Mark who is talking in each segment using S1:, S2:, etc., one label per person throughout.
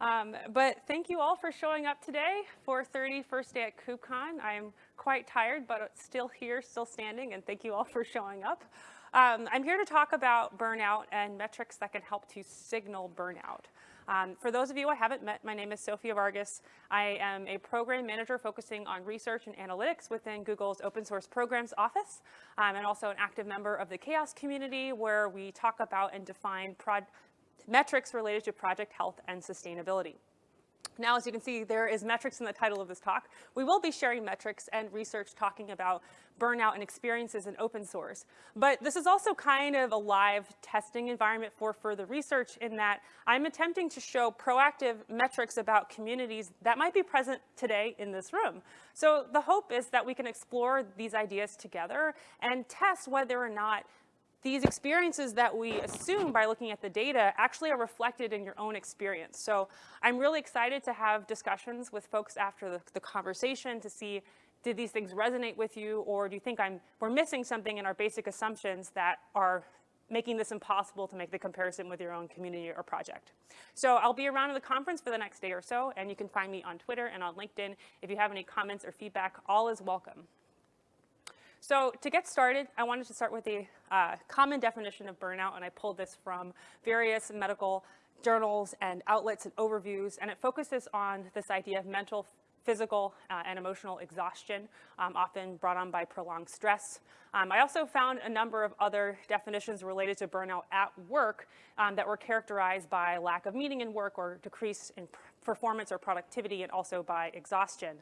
S1: Um, but thank you all for showing up today 4.30, first day at KubeCon. I'm quite tired, but still here, still standing, and thank you all for showing up. Um, I'm here to talk about burnout and metrics that can help to signal burnout. Um, for those of you I haven't met, my name is Sophia Vargas. I am a program manager focusing on research and analytics within Google's open source programs office, um, and also an active member of the CHAOSS community where we talk about and define metrics related to project health and sustainability. Now, as you can see, there is metrics in the title of this talk. We will be sharing metrics and research talking about burnout and experiences in open source. But this is also kind of a live testing environment for further research in that I'm attempting to show proactive metrics about communities that might be present today in this room. So the hope is that we can explore these ideas together and test whether or not these experiences that we assume by looking at the data actually are reflected in your own experience. So I'm really excited to have discussions with folks after the, the conversation to see did these things resonate with you or do you think I'm, we're missing something in our basic assumptions that are making this impossible to make the comparison with your own community or project. So I'll be around in the conference for the next day or so, and you can find me on Twitter and on LinkedIn. If you have any comments or feedback, all is welcome. So to get started, I wanted to start with the uh, common definition of burnout, and I pulled this from various medical journals and outlets and overviews, and it focuses on this idea of mental, physical, uh, and emotional exhaustion, um, often brought on by prolonged stress. Um, I also found a number of other definitions related to burnout at work um, that were characterized by lack of meaning in work or decrease in performance or productivity, and also by exhaustion.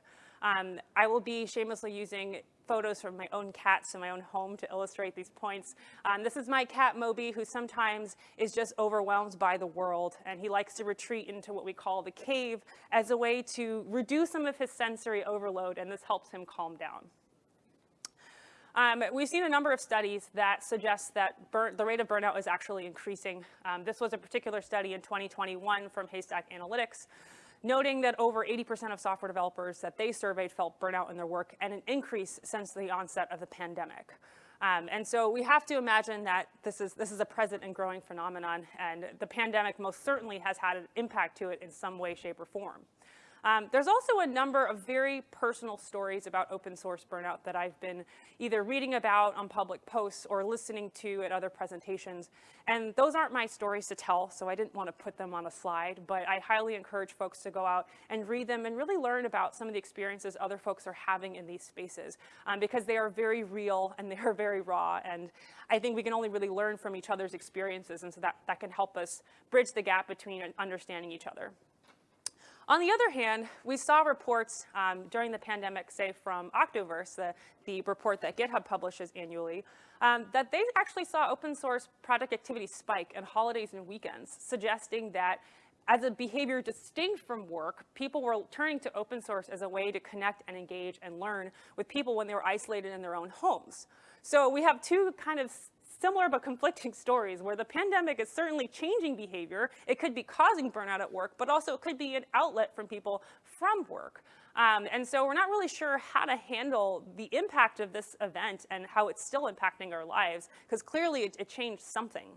S1: Um, I will be shamelessly using photos from my own cats in my own home to illustrate these points. Um, this is my cat Moby, who sometimes is just overwhelmed by the world, and he likes to retreat into what we call the cave as a way to reduce some of his sensory overload, and this helps him calm down. Um, we've seen a number of studies that suggest that the rate of burnout is actually increasing. Um, this was a particular study in 2021 from Haystack Analytics noting that over 80% of software developers that they surveyed felt burnout in their work and an increase since the onset of the pandemic. Um, and so we have to imagine that this is, this is a present and growing phenomenon, and the pandemic most certainly has had an impact to it in some way, shape, or form. Um, there's also a number of very personal stories about open source burnout that I've been either reading about on public posts or listening to at other presentations. And those aren't my stories to tell, so I didn't want to put them on a slide, but I highly encourage folks to go out and read them and really learn about some of the experiences other folks are having in these spaces um, because they are very real and they are very raw. And I think we can only really learn from each other's experiences, and so that, that can help us bridge the gap between understanding each other. On the other hand, we saw reports um, during the pandemic, say from Octoverse, the, the report that GitHub publishes annually, um, that they actually saw open source project activity spike in holidays and weekends, suggesting that as a behavior distinct from work, people were turning to open source as a way to connect and engage and learn with people when they were isolated in their own homes. So we have two kind of similar but conflicting stories where the pandemic is certainly changing behavior. It could be causing burnout at work, but also it could be an outlet from people from work. Um, and so we're not really sure how to handle the impact of this event and how it's still impacting our lives, because clearly it, it changed something.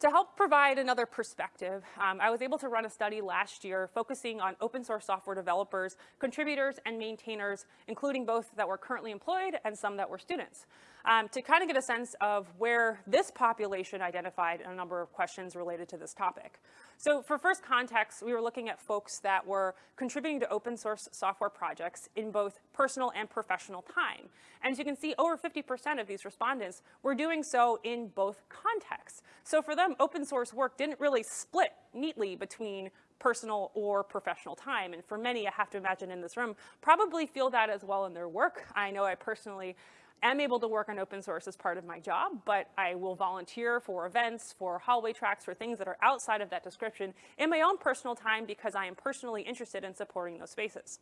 S1: To help provide another perspective, um, I was able to run a study last year focusing on open source software developers, contributors, and maintainers, including both that were currently employed and some that were students, um, to kind of get a sense of where this population identified a number of questions related to this topic. So for first context, we were looking at folks that were contributing to open source software projects in both personal and professional time. And as you can see, over 50% of these respondents were doing so in both contexts. So for them, open source work didn't really split neatly between personal or professional time. And for many, I have to imagine in this room, probably feel that as well in their work. I know I personally am able to work on open source as part of my job, but I will volunteer for events, for hallway tracks, for things that are outside of that description in my own personal time because I am personally interested in supporting those spaces.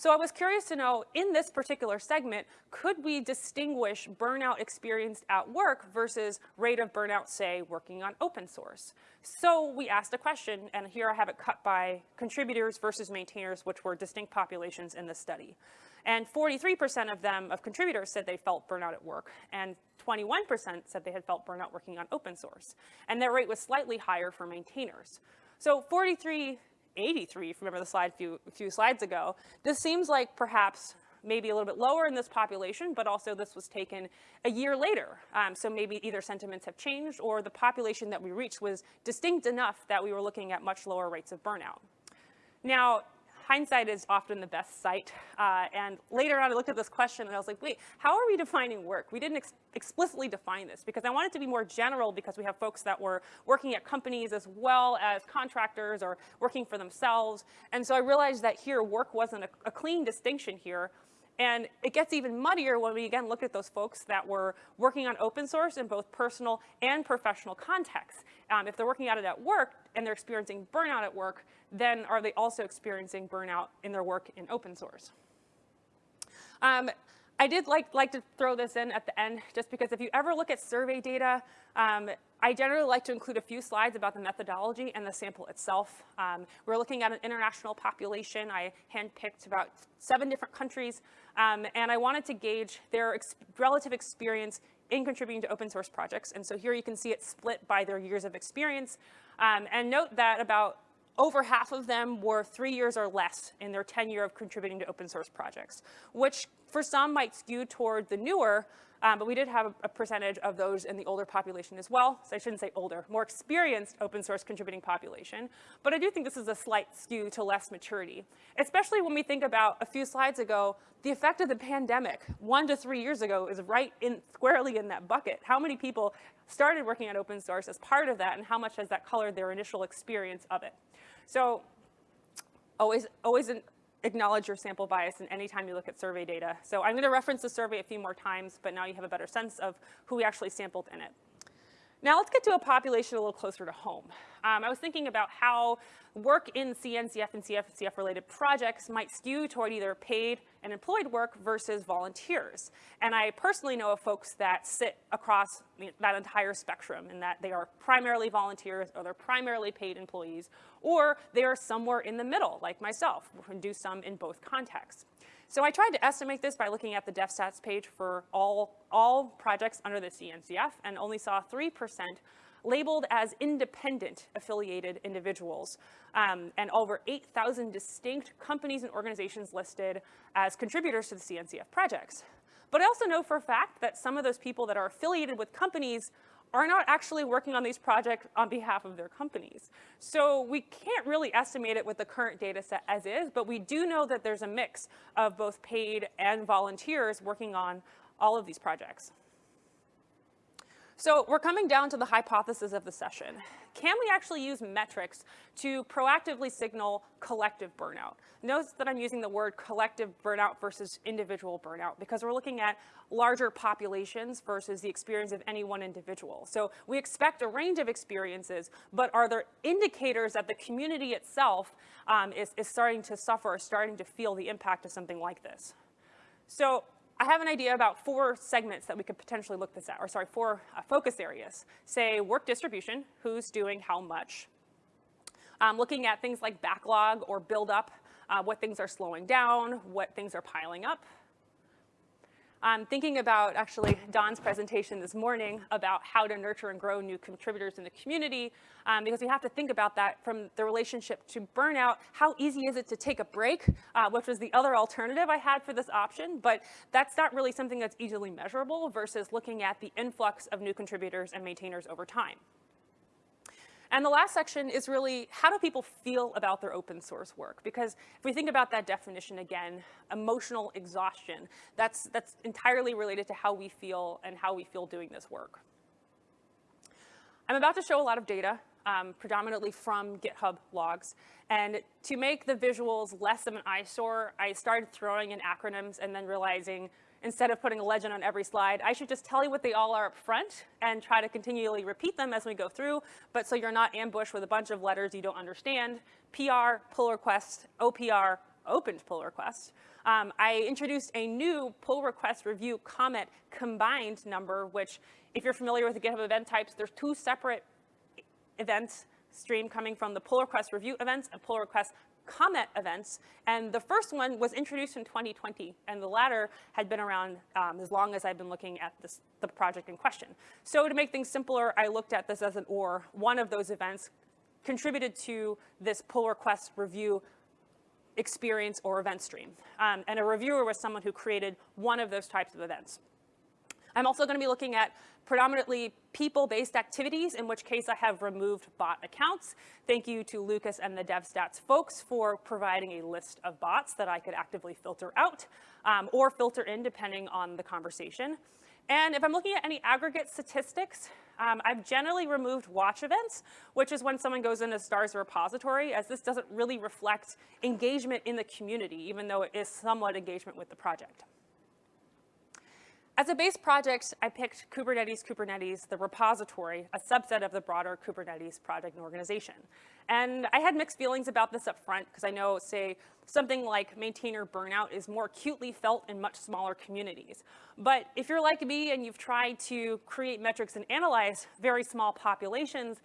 S1: So I was curious to know, in this particular segment, could we distinguish burnout experienced at work versus rate of burnout, say, working on open source? So we asked a question, and here I have it cut by contributors versus maintainers, which were distinct populations in this study. And 43% of them, of contributors, said they felt burnout at work, and 21% said they had felt burnout working on open source. And their rate was slightly higher for maintainers. So 43, 83, if you remember the slide a few, few slides ago, this seems like perhaps maybe a little bit lower in this population, but also this was taken a year later. Um, so maybe either sentiments have changed or the population that we reached was distinct enough that we were looking at much lower rates of burnout. Now, hindsight is often the best sight. Uh, and later on, I looked at this question and I was like, wait, how are we defining work? We didn't ex explicitly define this because I wanted to be more general because we have folks that were working at companies as well as contractors or working for themselves. And so I realized that here work wasn't a, a clean distinction here. And it gets even muddier when we again look at those folks that were working on open source in both personal and professional contexts. Um, if they're working at it at work and they're experiencing burnout at work, then are they also experiencing burnout in their work in open source? Um, I did like, like to throw this in at the end, just because if you ever look at survey data, um, I generally like to include a few slides about the methodology and the sample itself. Um, we're looking at an international population. I handpicked about seven different countries, um, and I wanted to gauge their ex relative experience in contributing to open source projects. And so here you can see it split by their years of experience. Um, and note that about over half of them were three years or less in their tenure of contributing to open source projects, which for some might skew toward the newer, um, but we did have a, percentage of those in the older population as well. So I shouldn't say older, more experienced open source contributing population. But I do think this is a slight skew to less maturity, especially when we think about a few slides ago, the effect of the pandemic one to three years ago is right in squarely in that bucket. How many people started working on open source as part of that and how much has that colored their initial experience of it? So always, always an, acknowledge your sample bias in any time you look at survey data. So I'm going to reference the survey a few more times, but now you have a better sense of who we actually sampled in it. Now let's get to a population a little closer to home. Um, I was thinking about how work in CNCF and CFCF related projects might skew toward either paid and employed work versus volunteers. And I personally know of folks that sit across that entire spectrum in that they are primarily volunteers or they're primarily paid employees, or they are somewhere in the middle, like myself, who do some in both contexts. So I tried to estimate this by looking at the DevStats page for all, all projects under the CNCF and only saw 3% labeled as independent affiliated individuals, um, and over 8,000 distinct companies and organizations listed as contributors to the CNCF projects. But I also know for a fact that some of those people that are affiliated with companies are not actually working on these projects on behalf of their companies. So we can't really estimate it with the current data set as is, but we do know that there's a mix of both paid and volunteers working on all of these projects. So we're coming down to the hypothesis of the session. Can we actually use metrics to proactively signal collective burnout? Notice that I'm using the word collective burnout versus individual burnout because we're looking at larger populations versus the experience of any one individual. So we expect a range of experiences, but are there indicators that the community itself um, is, is starting to suffer or starting to feel the impact of something like this? So I have an idea about four segments that we could potentially look this at, or sorry, four uh, focus areas. Say work distribution, who's doing how much. Um, looking at things like backlog or build up, uh, what things are slowing down, what things are piling up. I'm thinking about actually Don's presentation this morning about how to nurture and grow new contributors in the community, um, because we have to think about that from the relationship to burnout. How easy is it to take a break, uh, which was the other alternative I had for this option, but that's not really something that's easily measurable versus looking at the influx of new contributors and maintainers over time. And the last section is really how do people feel about their open source work? Because if we think about that definition again, emotional exhaustion, that's, that's entirely related to how we feel and how we feel doing this work. I'm about to show a lot of data, um, predominantly from GitHub logs. And to make the visuals less of an eyesore, I started throwing in acronyms and then realizing instead of putting a legend on every slide, I should just tell you what they all are up front and try to continually repeat them as we go through, but so you're not ambushed with a bunch of letters you don't understand. PR, pull request, OPR, opened pull request. Um, I introduced a new pull request review comment combined number, which if you're familiar with the GitHub event types, there's two separate events stream coming from the pull request review events and pull request comment events, and the first one was introduced in 2020, and the latter had been around um, as long as I've been looking at this, the project in question. So to make things simpler, I looked at this as an or. One of those events contributed to this pull request review experience or event stream. Um, and a reviewer was someone who created one of those types of events. I'm also going to be looking at predominantly people-based activities, in which case I have removed bot accounts. Thank you to Lucas and the DevStats folks for providing a list of bots that I could actively filter out um, or filter in depending on the conversation. And if I'm looking at any aggregate statistics, um, I've generally removed watch events, which is when someone goes into STARS repository, as this doesn't really reflect engagement in the community, even though it is somewhat engagement with the project. As a base project, I picked Kubernetes Kubernetes, the repository, a subset of the broader Kubernetes project and organization. And I had mixed feelings about this up front because I know, say, something like maintainer burnout is more acutely felt in much smaller communities. But if you're like me and you've tried to create metrics and analyze very small populations,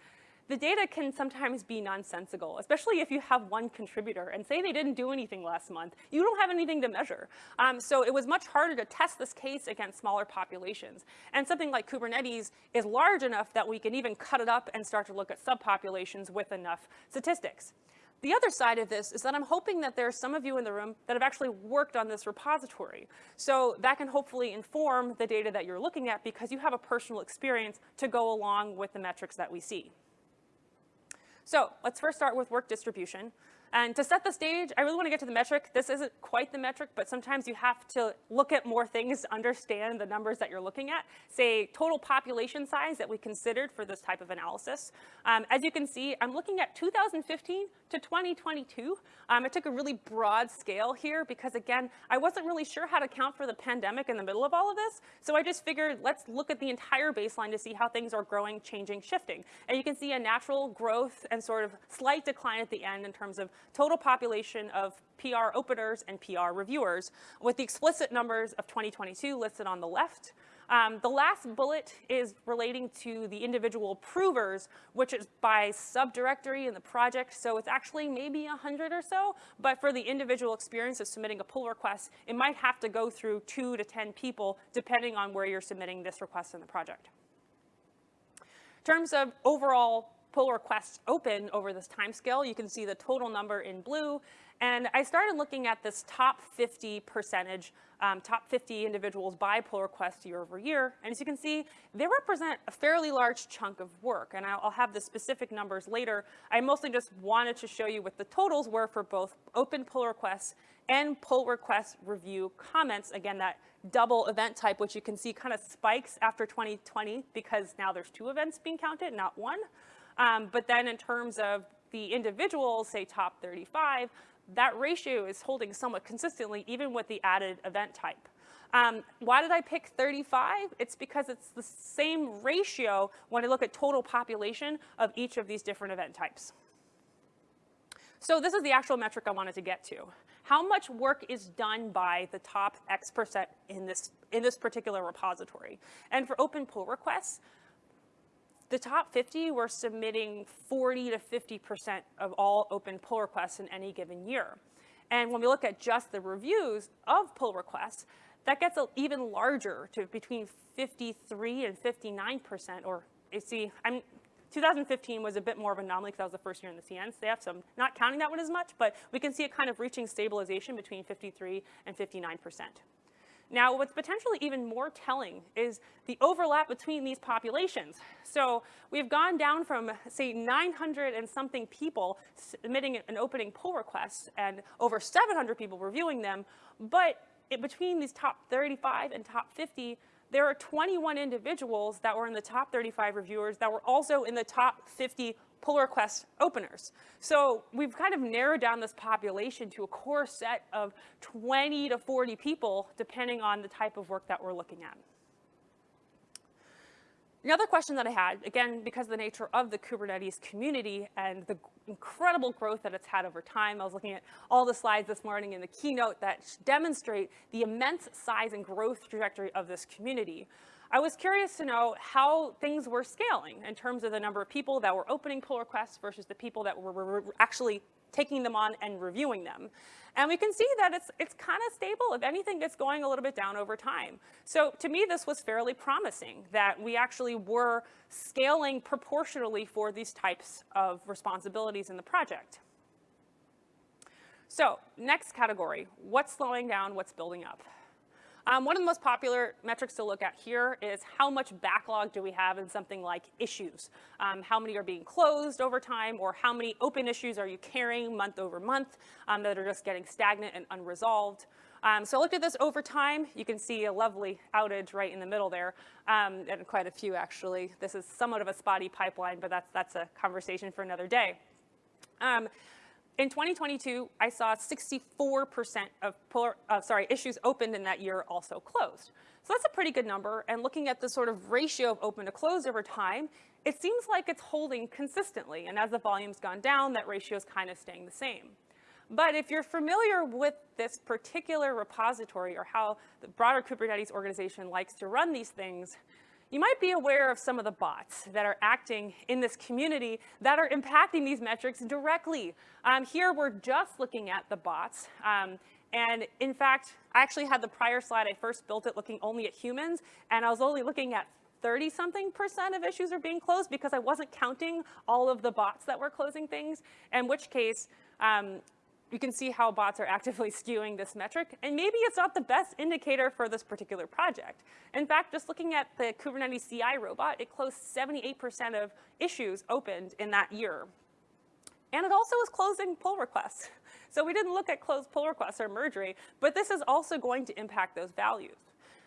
S1: the data can sometimes be nonsensical, especially if you have one contributor and say they didn't do anything last month. You don't have anything to measure. Um, so it was much harder to test this case against smaller populations. And something like Kubernetes is large enough that we can even cut it up and start to look at subpopulations with enough statistics. The other side of this is that I'm hoping that there are some of you in the room that have actually worked on this repository. So that can hopefully inform the data that you're looking at because you have a personal experience to go along with the metrics that we see. So let's first start with work distribution. And to set the stage, I really want to get to the metric. This isn't quite the metric, but sometimes you have to look at more things to understand the numbers that you're looking at. Say total population size that we considered for this type of analysis. Um, as you can see, I'm looking at 2015 to 2022. Um, I took a really broad scale here because again, I wasn't really sure how to count for the pandemic in the middle of all of this. So I just figured let's look at the entire baseline to see how things are growing, changing, shifting. And you can see a natural growth and sort of slight decline at the end in terms of total population of PR openers and PR reviewers, with the explicit numbers of 2022 listed on the left. Um, the last bullet is relating to the individual provers, which is by subdirectory in the project. So it's actually maybe 100 or so. But for the individual experience of submitting a pull request, it might have to go through two to 10 people, depending on where you're submitting this request in the project. In terms of overall pull requests open over this time scale. You can see the total number in blue. And I started looking at this top 50 percentage, um, top 50 individuals by pull request year over year. And as you can see, they represent a fairly large chunk of work. And I'll, I'll have the specific numbers later. I mostly just wanted to show you what the totals were for both open pull requests and pull request review comments. Again, that double event type, which you can see kind of spikes after 2020 because now there's two events being counted, not one. Um, but then in terms of the individuals, say top 35, that ratio is holding somewhat consistently even with the added event type. Um, why did I pick 35? It's because it's the same ratio when I look at total population of each of these different event types. So this is the actual metric I wanted to get to. How much work is done by the top X percent in this, in this particular repository? And for open pull requests, the top 50 were submitting 40 to 50% of all open pull requests in any given year. And when we look at just the reviews of pull requests, that gets even larger to between 53 and 59%, or you see, I'm, 2015 was a bit more of an anomaly because that was the first year in the CNCF, so I'm not counting that one as much, but we can see it kind of reaching stabilization between 53 and 59%. Now, what's potentially even more telling is the overlap between these populations. So we've gone down from, say, 900 and something people submitting an opening pull request and over 700 people reviewing them, but it, between these top 35 and top 50, there are 21 individuals that were in the top 35 reviewers that were also in the top 50 pull request openers. So we've kind of narrowed down this population to a core set of 20 to 40 people, depending on the type of work that we're looking at. Another question that I had, again, because of the nature of the Kubernetes community and the incredible growth that it's had over time, I was looking at all the slides this morning in the keynote that demonstrate the immense size and growth trajectory of this community. I was curious to know how things were scaling in terms of the number of people that were opening pull requests versus the people that were, actually taking them on and reviewing them. And we can see that it's, it's kind of stable. If anything, it's going a little bit down over time. So to me, this was fairly promising that we actually were scaling proportionally for these types of responsibilities in the project. So next category, what's slowing down, what's building up? Um, one of the most popular metrics to look at here is how much backlog do we have in something like issues? Um, how many are being closed over time or how many open issues are you carrying month over month um, that are just getting stagnant and unresolved? Um, so I looked at this over time. You can see a lovely outage right in the middle there, um, and quite a few actually. This is somewhat of a spotty pipeline, but that's, that's a conversation for another day. In 2022, I saw 64% of uh, sorry, issues opened in that year also closed. So that's a pretty good number. And looking at the sort of ratio of open to closed over time, it seems like it's holding consistently. And as the volume's gone down, that ratio is kind of staying the same. But if you're familiar with this particular repository or how the broader Kubernetes organization likes to run these things, you might be aware of some of the bots that are acting in this community that are impacting these metrics directly. Um, here, we're just looking at the bots. Um, and in fact, I actually had the prior slide, I first built it looking only at humans, and I was only looking at 30 something percent of issues are being closed because I wasn't counting all of the bots that were closing things, in which case um, you can see how bots are actively skewing this metric, and maybe it's not the best indicator for this particular project. In fact, just looking at the Kubernetes CI robot, it closed 78% of issues opened in that year. And it also was closing pull requests. So we didn't look at closed pull requests or merge rate, but this is also going to impact those values.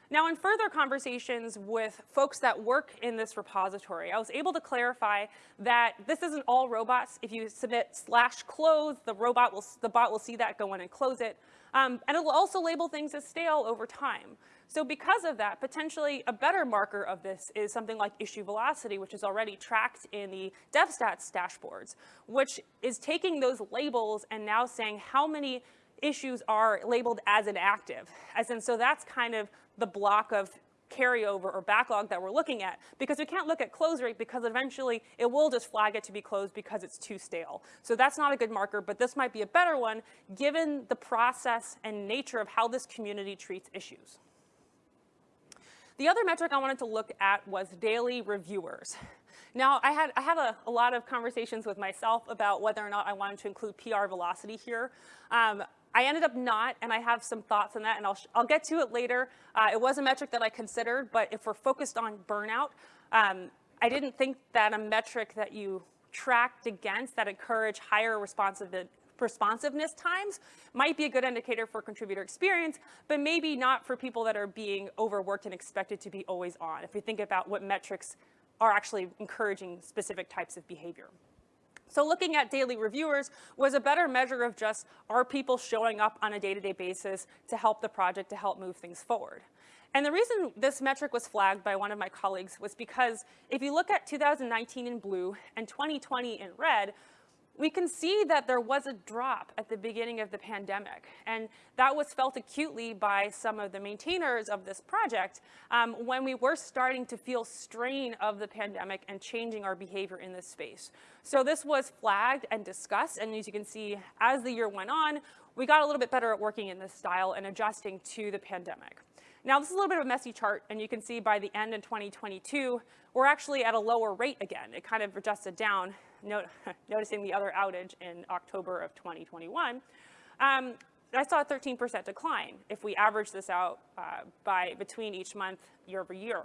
S1: Now, in further conversations with folks that work in this repository, I was able to clarify that this isn't all robots. If you submit slash close, the robot will, the bot will see that, go in and close it. Um, and it will also label things as stale over time. So because of that, potentially a better marker of this is something like issue velocity, which is already tracked in the DevStats dashboards, which is taking those labels and now saying how many issues are labeled as inactive. As in, so that's kind of the block of carryover or backlog that we're looking at because we can't look at close rate because eventually it will just flag it to be closed because it's too stale. So that's not a good marker, but this might be a better one given the process and nature of how this community treats issues. The other metric I wanted to look at was daily reviewers. Now, I had, I had a, a, lot of conversations with myself about whether or not I wanted to include PR velocity here. Um, I ended up not, and I have some thoughts on that, and I'll, I'll get to it later. Uh, it was a metric that I considered, but if we're focused on burnout, um, I didn't think that a metric that you tracked against that encourage higher responsiveness times might be a good indicator for contributor experience, but maybe not for people that are being overworked and expected to be always on, if we think about what metrics are actually encouraging specific types of behavior. So looking at daily reviewers was a better measure of just are people showing up on a day-to-day -day basis to help the project, to help move things forward. And the reason this metric was flagged by one of my colleagues was because if you look at 2019 in blue and 2020 in red, we can see that there was a drop at the beginning of the pandemic. And that was felt acutely by some of the maintainers of this project um, when we were starting to feel strain of the pandemic and changing our behavior in this space. So this was flagged and discussed. And as you can see, as the year went on, we got a little bit better at working in this style and adjusting to the pandemic. Now, this is a little bit of a messy chart, and you can see by the end in 2022, we're actually at a lower rate again. It kind of adjusted down not noticing the other outage in October of 2021, um, I saw a 13% decline if we average this out uh, by between each month year over year.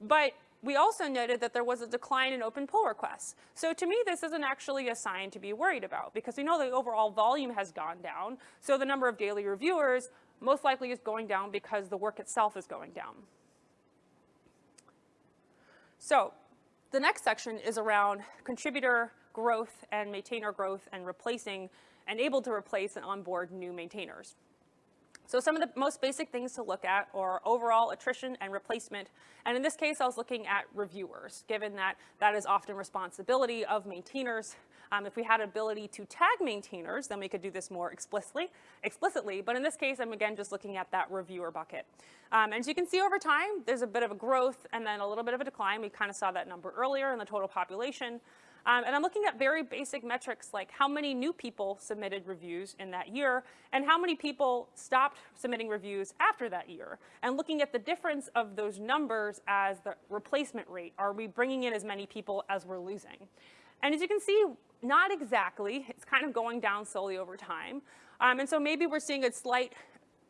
S1: But we also noted that there was a decline in open pull requests. So to me, this isn't actually a sign to be worried about because we know the overall volume has gone down. So the number of daily reviewers most likely is going down because the work itself is going down. So the next section is around contributor growth and maintainer growth and replacing and able to replace and onboard new maintainers. So some of the most basic things to look at are overall attrition and replacement. And in this case, I was looking at reviewers, given that that is often responsibility of maintainers. Um, if we had ability to tag maintainers, then we could do this more explicitly, explicitly. But in this case, I'm again just looking at that reviewer bucket. Um, and as you can see over time, there's a bit of a growth and then a little bit of a decline. We kind of saw that number earlier in the total population. Um, and I'm looking at very basic metrics like how many new people submitted reviews in that year and how many people stopped submitting reviews after that year. And looking at the difference of those numbers as the replacement rate. Are we bringing in as many people as we're losing? And as you can see, not exactly. It's kind of going down slowly over time. Um, and so maybe we're seeing a slight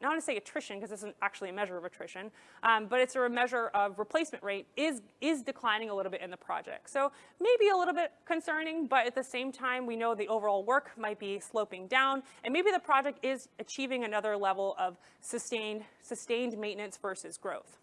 S1: not want to say attrition because this isn't actually a measure of attrition, um, but it's a measure of replacement rate is, is declining a little bit in the project. So maybe a little bit concerning, but at the same time, we know the overall work might be sloping down, and maybe the project is achieving another level of sustained, sustained maintenance versus growth.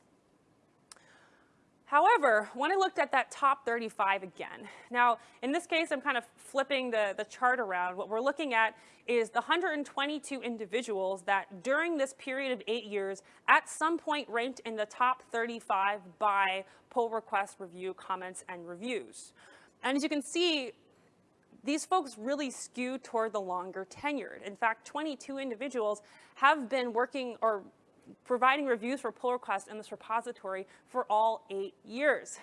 S1: However, when I looked at that top 35 again, now in this case, I'm kind of flipping the, the chart around. What we're looking at is the 122 individuals that during this period of eight years, at some point ranked in the top 35 by pull request review comments and reviews. And as you can see, these folks really skew toward the longer tenured. In fact, 22 individuals have been working or providing reviews for pull requests in this repository for all eight years.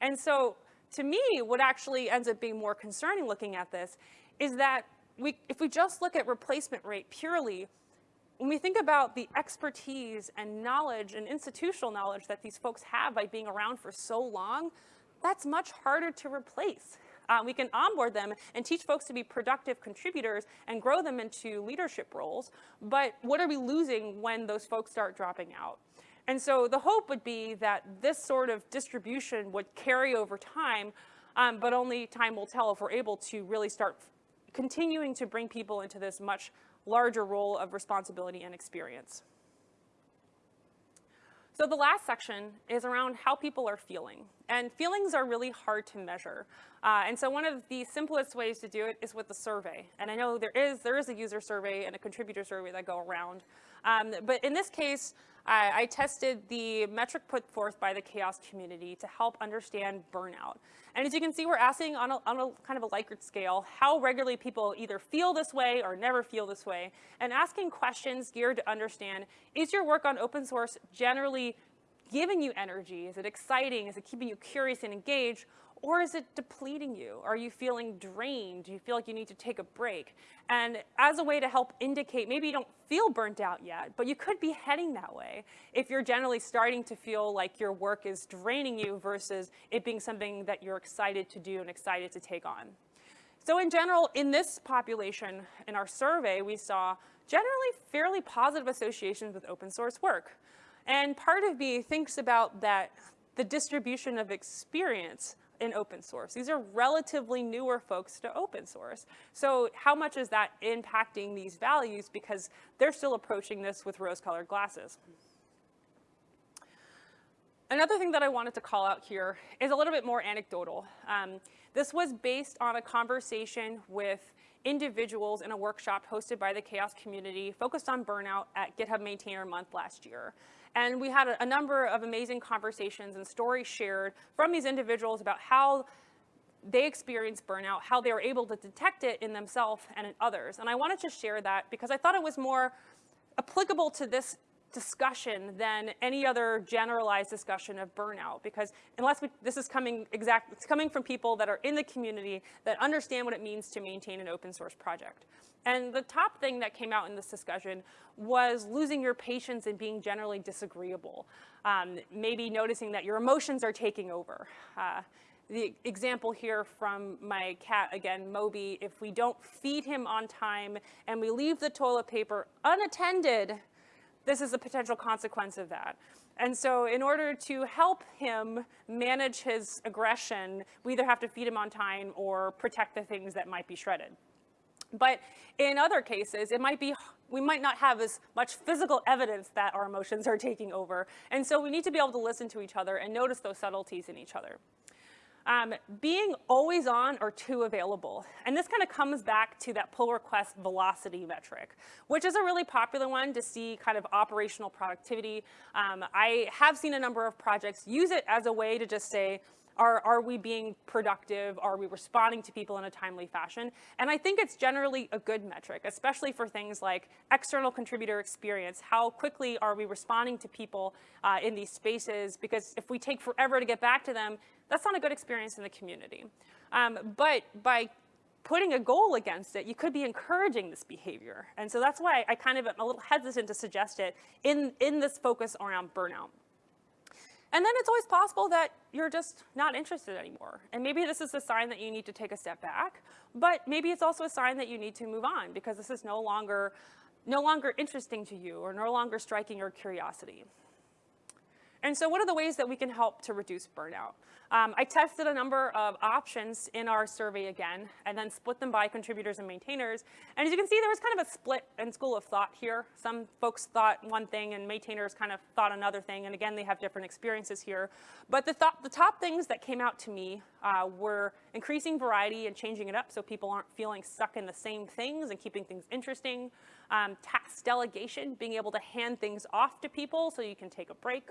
S1: And so to me, what actually ends up being more concerning looking at this is that we, if we just look at replacement rate purely, when we think about the expertise and knowledge and institutional knowledge that these folks have by being around for so long, that's much harder to replace. Uh, we can onboard them and teach folks to be productive contributors and grow them into leadership roles. But what are we losing when those folks start dropping out? And so the hope would be that this sort of distribution would carry over time, um, but only time will tell if we're able to really start continuing to bring people into this much larger role of responsibility and experience. So the last section is around how people are feeling. And feelings are really hard to measure. Uh, and so one of the simplest ways to do it is with a survey. And I know there is, there is a user survey and a contributor survey that go around. Um, but in this case, I, tested the metric put forth by the CHAOSS community to help understand burnout. And as you can see, we're asking on a, on a kind of a Likert scale how regularly people either feel this way or never feel this way, and asking questions geared to understand, is your work on open source generally giving you energy? Is it exciting? Is it keeping you curious and engaged? Or is it depleting you? Are you feeling drained? Do you feel like you need to take a break? And as a way to help indicate, maybe you don't feel burnt out yet, but you could be heading that way if you're generally starting to feel like your work is draining you versus it being something that you're excited to do and excited to take on. So in general, in this population, in our survey, we saw generally fairly positive associations with open source work. And part of me thinks about that, the distribution of experience in open source. These are relatively newer folks to open source. So how much is that impacting these values because they're still approaching this with rose-colored glasses. Another thing that I wanted to call out here is a little bit more anecdotal. Um, this was based on a conversation with individuals in a workshop hosted by the CHAOSS community focused on burnout at GitHub Maintainer Month last year. And we had a, a number of amazing conversations and stories shared from these individuals about how they experienced burnout, how they were able to detect it in themselves and in others. And I wanted to share that because I thought it was more applicable to this discussion than any other generalized discussion of burnout because unless we, this is coming exact, it's coming from people that are in the community that understand what it means to maintain an open source project. And the top thing that came out in this discussion was losing your patience and being generally disagreeable. Um, maybe noticing that your emotions are taking over. Uh, the example here from my cat, again, Moby, if we don't feed him on time and we leave the toilet paper unattended, this is a potential consequence of that. And so in order to help him manage his aggression, we either have to feed him on time or protect the things that might be shredded. But in other cases, it might be, we might not have as much physical evidence that our emotions are taking over. And so we need to be able to listen to each other and notice those subtleties in each other. Um, being always on or too available. And this kind of comes back to that pull request velocity metric, which is a really popular one to see kind of operational productivity. Um, I have seen a number of projects use it as a way to just say, Are, are we being productive? Are we responding to people in a timely fashion? And I think it's generally a good metric, especially for things like external contributor experience. How quickly are we responding to people uh, in these spaces? Because if we take forever to get back to them, that's not a good experience in the community. Um, but by putting a goal against it, you could be encouraging this behavior. And so that's why I kind of am a little hesitant to suggest it in, in this focus around burnout. And then it's always possible that you're just not interested anymore. And maybe this is a sign that you need to take a step back, but maybe it's also a sign that you need to move on because this is no longer, no longer interesting to you or no longer striking your curiosity. And so what are the ways that we can help to reduce burnout? Um, I tested a number of options in our survey again, and then split them by contributors and maintainers. And as you can see, there was kind of a split in school of thought here. Some folks thought one thing, and maintainers kind of thought another thing. And again, they have different experiences here. But the, th the top things that came out to me uh, were increasing variety and changing it up so people aren't feeling stuck in the same things and keeping things interesting. Um, task delegation, being able to hand things off to people so you can take a break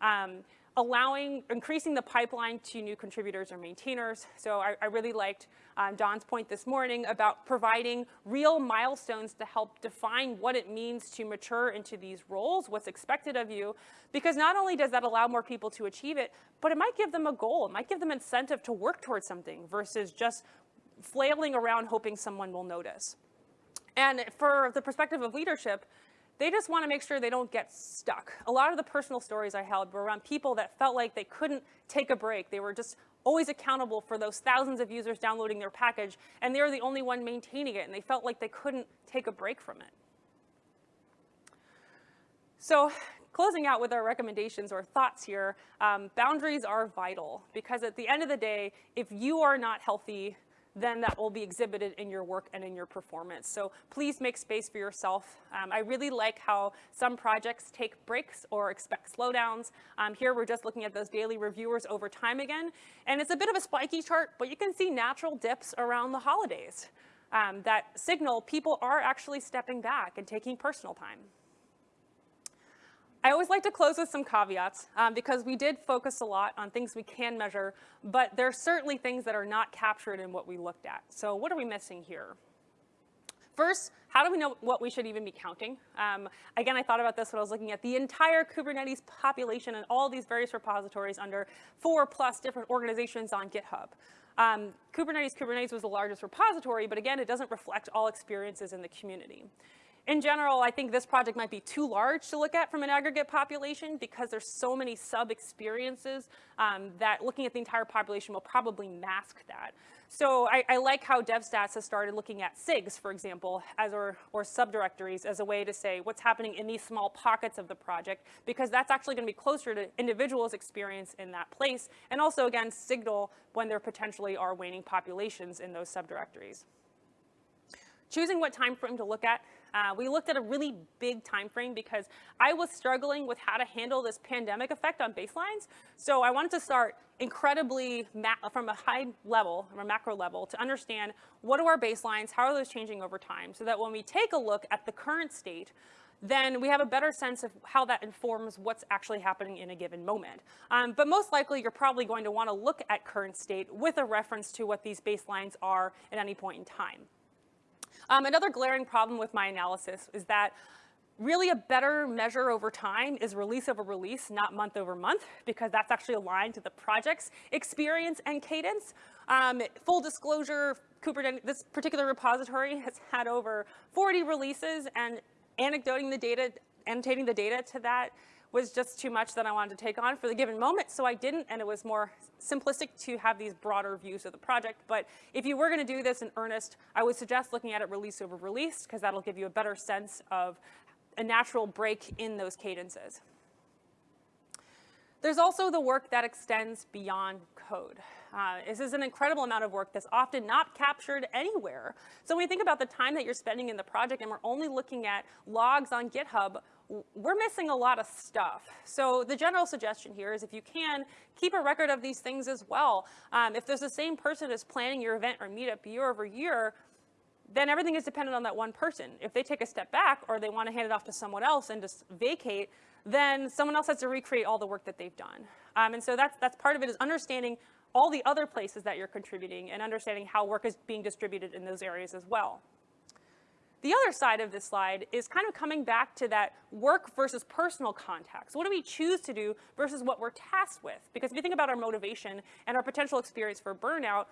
S1: um, allowing, increasing the pipeline to new contributors or maintainers. So I, I really liked um, Don's point this morning about providing real milestones to help define what it means to mature into these roles, what's expected of you, because not only does that allow more people to achieve it, but it might give them a goal. It might give them incentive to work towards something versus just flailing around hoping someone will notice. And for the perspective of leadership, they just want to make sure they don't get stuck. A lot of the personal stories I held were around people that felt like they couldn't take a break. They were just always accountable for those thousands of users downloading their package, and they were the only one maintaining it, and they felt like they couldn't take a break from it. So closing out with our recommendations or thoughts here, um, boundaries are vital because at the end of the day, if you are not healthy, then that will be exhibited in your work and in your performance. So please make space for yourself. Um, I really like how some projects take breaks or expect slowdowns. Um, here we're just looking at those daily reviewers over time again. And it's a bit of a spiky chart, but you can see natural dips around the holidays um, that signal people are actually stepping back and taking personal time. I always like to close with some caveats um, because we did focus a lot on things we can measure, but there are certainly things that are not captured in what we looked at. So what are we missing here? First, how do we know what we should even be counting? Um, again, I thought about this when I was looking at the entire Kubernetes population and all these various repositories under four plus different organizations on GitHub. Um, Kubernetes Kubernetes was the largest repository, but again, it doesn't reflect all experiences in the community in general, I think this project might be too large to look at from an aggregate population because there's so many sub-experiences um, that looking at the entire population will probably mask that. So I, I, like how DevStats has started looking at SIGs, for example, as or, or subdirectories as a way to say what's happening in these small pockets of the project, because that's actually going to be closer to individuals' experience in that place, and also, again, signal when there potentially are waning populations in those subdirectories. Choosing what time frame to look at uh, we looked at a really big time frame because I was struggling with how to handle this pandemic effect on baselines. So I wanted to start incredibly from a high level, from a macro level, to understand what are our baselines, how are those changing over time, so that when we take a look at the current state, then we have a better sense of how that informs what's actually happening in a given moment. Um, but most likely, you're probably going to want to look at current state with a reference to what these baselines are at any point in time. Um, another glaring problem with my analysis is that really a better measure over time is release over release, not month over month, because that's actually aligned to the project's experience and cadence. Um, full disclosure, Kubernetes, this particular repository has had over 40 releases and anecdoting the data, annotating the data to that was just too much that I wanted to take on for the given moment, so I didn't, and it was more simplistic to have these broader views of the project. But if you were going to do this in earnest, I would suggest looking at it release over release, because that'll give you a better sense of a natural break in those cadences. There's also the work that extends beyond code. Uh, this is an incredible amount of work that's often not captured anywhere. So when you think about the time that you're spending in the project and we're only looking at logs on GitHub, we're missing a lot of stuff. So the general suggestion here is if you can, keep a record of these things as well. Um, if there's the same person as planning your event or meetup year over year, then everything is dependent on that one person. If they take a step back or they want to hand it off to someone else and just vacate, then someone else has to recreate all the work that they've done. Um, and so that's, that's part of it is understanding all the other places that you're contributing and understanding how work is being distributed in those areas as well. The other side of this slide is kind of coming back to that work versus personal context. What do we choose to do versus what we're tasked with? Because if you think about our motivation and our potential experience for burnout,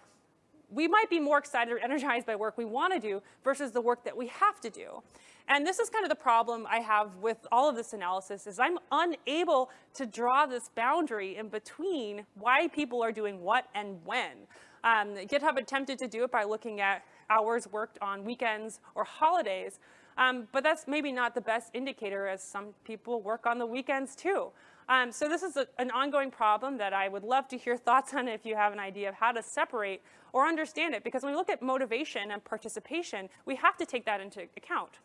S1: we might be more excited or energized by work we want to do versus the work that we have to do. And this is kind of the problem I have with all of this analysis is I'm unable to draw this boundary in between why people are doing what and when. Um, GitHub attempted to do it by looking at hours worked on weekends or holidays, um, but that's maybe not the best indicator as some people work on the weekends too. Um, so this is a, an ongoing problem that I would love to hear thoughts on if you have an idea of how to separate or understand it, because when we look at motivation and participation, we have to take that into account.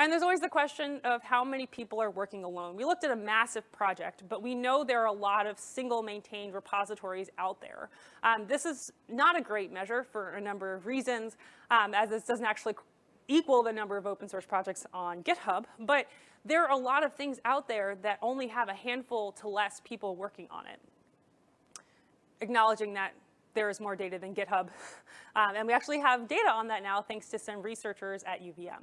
S1: And there's always the question of how many people are working alone. We looked at a massive project, but we know there are a lot of single maintained repositories out there. Um, this is not a great measure for a number of reasons, um, as this doesn't actually equal the number of open source projects on GitHub, but there are a lot of things out there that only have a handful to less people working on it. Acknowledging that there is more data than GitHub. Um, and we actually have data on that now thanks to some researchers at UVM.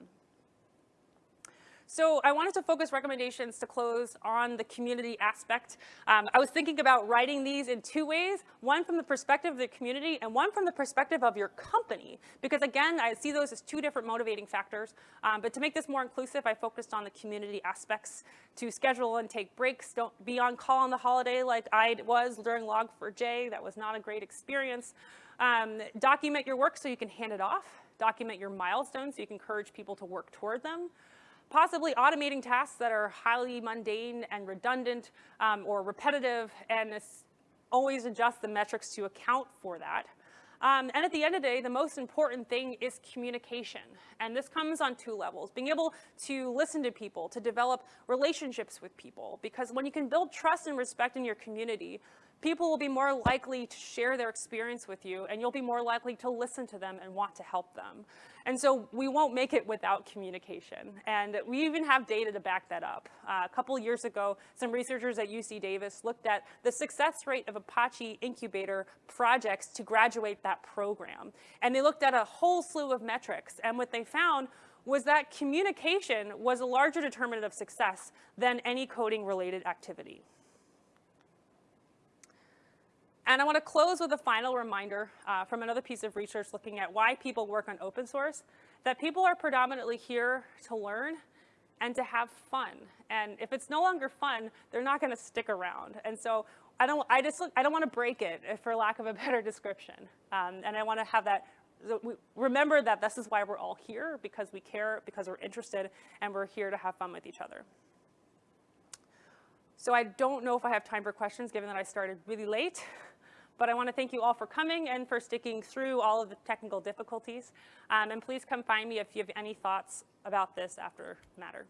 S1: So I wanted to focus recommendations to close on the community aspect. Um, I was thinking about writing these in two ways, one from the perspective of the community and one from the perspective of your company. Because again, I see those as two different motivating factors. Um, but to make this more inclusive, I focused on the community aspects to schedule and take breaks. Don't be on call on the holiday like I was during Log4j. That was not a great experience. Um, document your work so you can hand it off. Document your milestones so you can encourage people to work toward them possibly automating tasks that are highly mundane and redundant um, or repetitive and this always adjust the metrics to account for that. Um, and at the end of the day, the most important thing is communication. And this comes on two levels. Being able to listen to people, to develop relationships with people. Because when you can build trust and respect in your community, people will be more likely to share their experience with you and you'll be more likely to listen to them and want to help them. And so we won't make it without communication. And we even have data to back that up. Uh, a couple years ago, some researchers at UC Davis looked at the success rate of Apache Incubator projects to graduate that program. And they looked at a whole slew of metrics. And what they found was that communication was a larger determinant of success than any coding related activity. And I want to close with a final reminder uh, from another piece of research looking at why people work on open source, that people are predominantly here to learn and to have fun. And if it's no longer fun, they're not going to stick around. And so I don't, I just, I don't want to break it, for lack of a better description. Um, and I want to have that, remember that this is why we're all here, because we care, because we're interested, and we're here to have fun with each other. So I don't know if I have time for questions, given that I started really late. But I want to thank you all for coming and for sticking through all of the technical difficulties. Um, and please come find me if you have any thoughts about this after Matter.